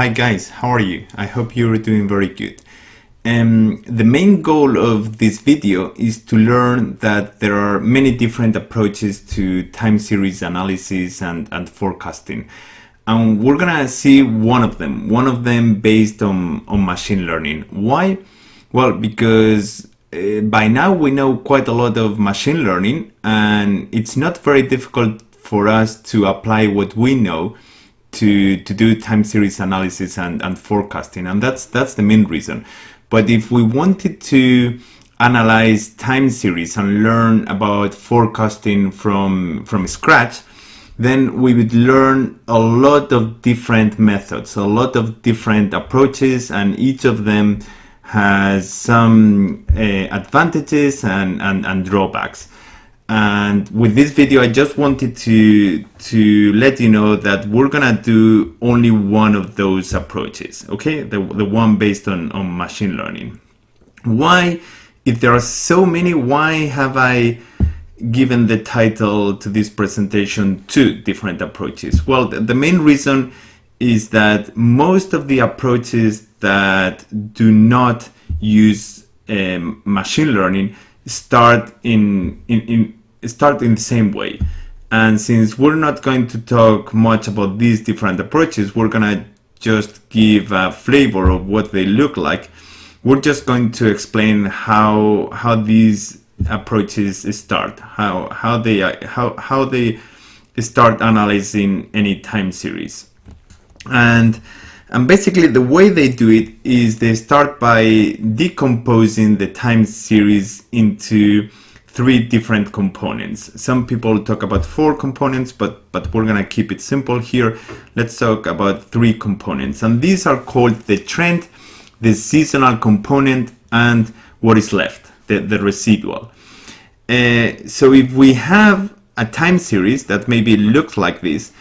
Hi guys, how are you? I hope you're doing very good. Um, the main goal of this video is to learn that there are many different approaches to time series analysis and, and forecasting. And we're gonna see one of them, one of them based on, on machine learning. Why? Well, because uh, by now we know quite a lot of machine learning and it's not very difficult for us to apply what we know to to do time series analysis and, and forecasting and that's that's the main reason. But if we wanted to analyze time series and learn about forecasting from from scratch then we would learn a lot of different methods a lot of different approaches and each of them has some uh, advantages and, and, and drawbacks and with this video I just wanted to to let you know that we're gonna do only one of those approaches okay? The, the one based on, on machine learning. Why if there are so many why have I given the title to this presentation two different approaches? Well the, the main reason is that most of the approaches that do not use um, machine learning start in, in, in start in the same way. And since we're not going to talk much about these different approaches, we're gonna just give a flavor of what they look like. We're just going to explain how how these approaches start, how how they how how they start analyzing any time series, and and basically the way they do it is they start by decomposing the time series into three different components. Some people talk about four components, but, but we're gonna keep it simple here. Let's talk about three components. And these are called the trend, the seasonal component, and what is left, the, the residual. Uh, so if we have a time series that maybe looks like this,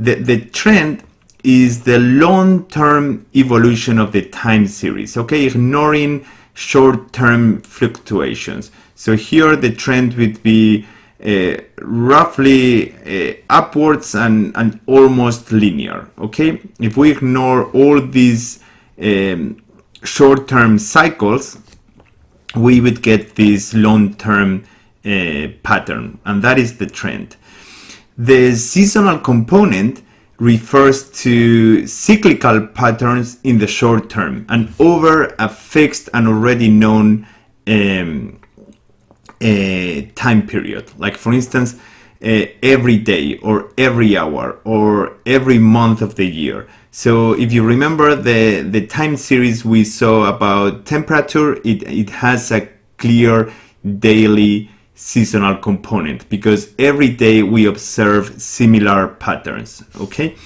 the, the trend is the long-term evolution of the time series, okay? Ignoring short-term fluctuations. So here the trend would be uh, roughly uh, upwards and, and almost linear, okay? If we ignore all these um, short-term cycles, we would get this long-term uh, pattern, and that is the trend. The seasonal component refers to cyclical patterns in the short term and over a fixed and already known um, uh, time period. Like for instance, uh, every day or every hour or every month of the year. So if you remember the, the time series we saw about temperature, it, it has a clear daily seasonal component because every day we observe similar patterns okay?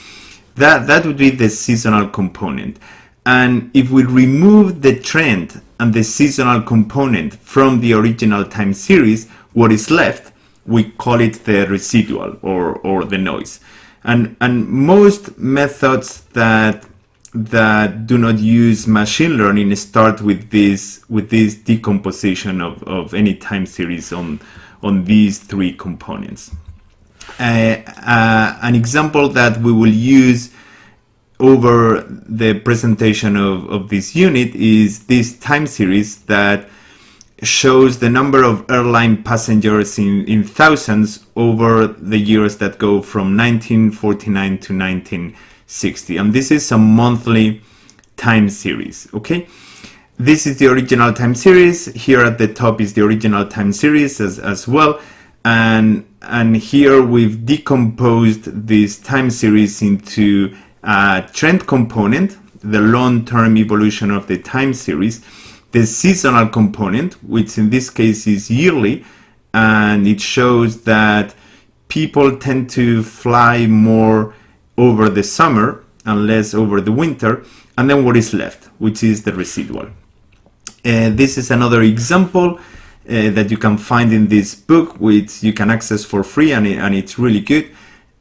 That that would be the seasonal component. And if we remove the trend and the seasonal component from the original time series what is left we call it the residual or or the noise. And and most methods that that do not use machine learning start with this with this decomposition of, of any time series on on these three components. Uh, uh, an example that we will use over the presentation of, of this unit is this time series that shows the number of airline passengers in, in thousands over the years that go from 1949 to 19 60 and this is a monthly time series okay? This is the original time series. Here at the top is the original time series as, as well. And and here we've decomposed this time series into a trend component the long-term evolution of the time series the seasonal component which in this case is yearly and it shows that people tend to fly more over the summer and less over the winter and then what is left which is the residual. Uh, this is another example uh, that you can find in this book which you can access for free and, it, and it's really good.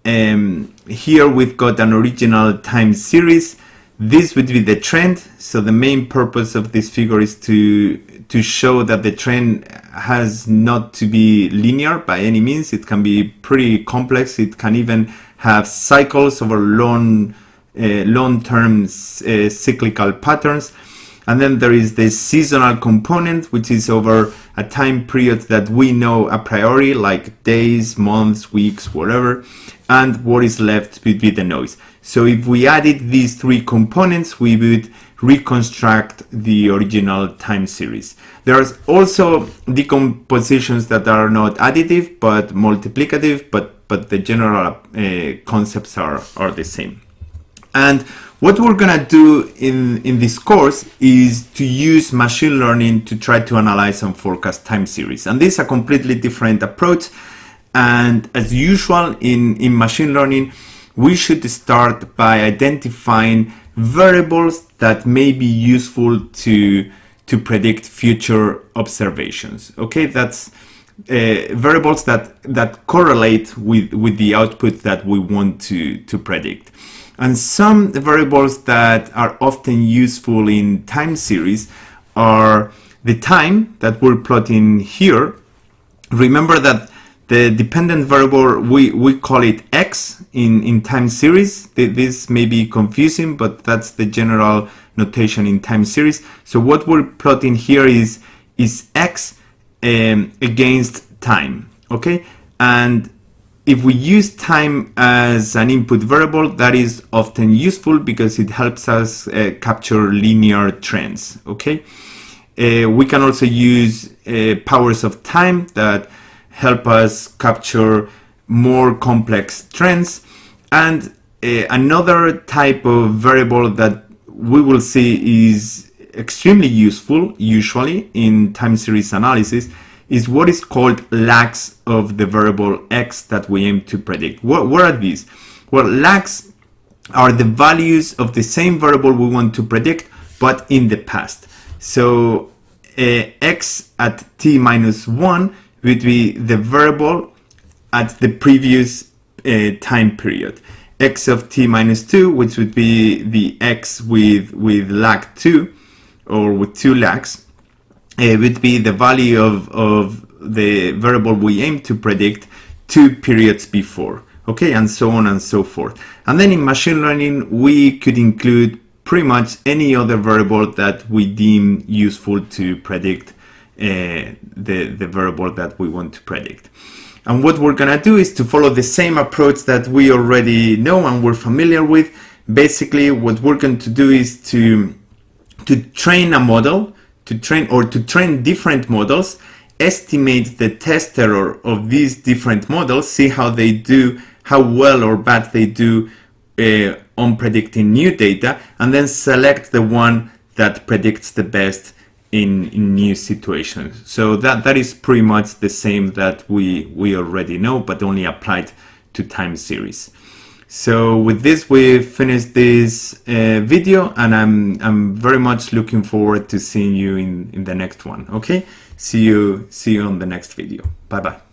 Um, here we've got an original time series. This would be the trend. So the main purpose of this figure is to to show that the trend has not to be linear by any means. It can be pretty complex. It can even have cycles over long uh, long-term uh, cyclical patterns. And then there is the seasonal component, which is over a time period that we know a priori, like days, months, weeks, whatever. And what is left would be the noise. So if we added these three components, we would reconstruct the original time series. There's also decompositions that are not additive, but multiplicative, but, but the general uh, concepts are, are the same. And what we're gonna do in, in this course is to use machine learning to try to analyze and forecast time series. And this is a completely different approach. And as usual in, in machine learning, we should start by identifying variables that may be useful to, to predict future observations. Okay, that's uh, variables that, that correlate with, with the output that we want to, to predict. And some variables that are often useful in time series are the time that we're plotting here. Remember that the dependent variable, we, we call it x in, in time series. This may be confusing, but that's the general notation in time series. So what we're plotting here is, is x um, against time, okay? And if we use time as an input variable, that is often useful because it helps us uh, capture linear trends, okay? Uh, we can also use uh, powers of time that help us capture more complex trends. And uh, another type of variable that we will see is extremely useful, usually, in time series analysis is what is called lags of the variable x that we aim to predict. What, what are these? Well, lags are the values of the same variable we want to predict, but in the past. So uh, x at t minus 1 would be the variable at the previous uh, time period. x of t minus 2, which would be the x with, with lag 2, or with two lags, it would be the value of, of the variable we aim to predict two periods before okay and so on and so forth and then in machine learning we could include pretty much any other variable that we deem useful to predict uh, the, the variable that we want to predict. And what we're gonna do is to follow the same approach that we already know and we're familiar with. Basically, what we're going to do is to, to train a model to train or to train different models, estimate the test error of these different models, see how they do, how well or bad they do uh, on predicting new data, and then select the one that predicts the best in, in new situations. So that, that is pretty much the same that we, we already know, but only applied to time series. So with this, we finished this uh, video and I'm, I'm very much looking forward to seeing you in, in the next one. Okay. See you, see you on the next video. Bye bye.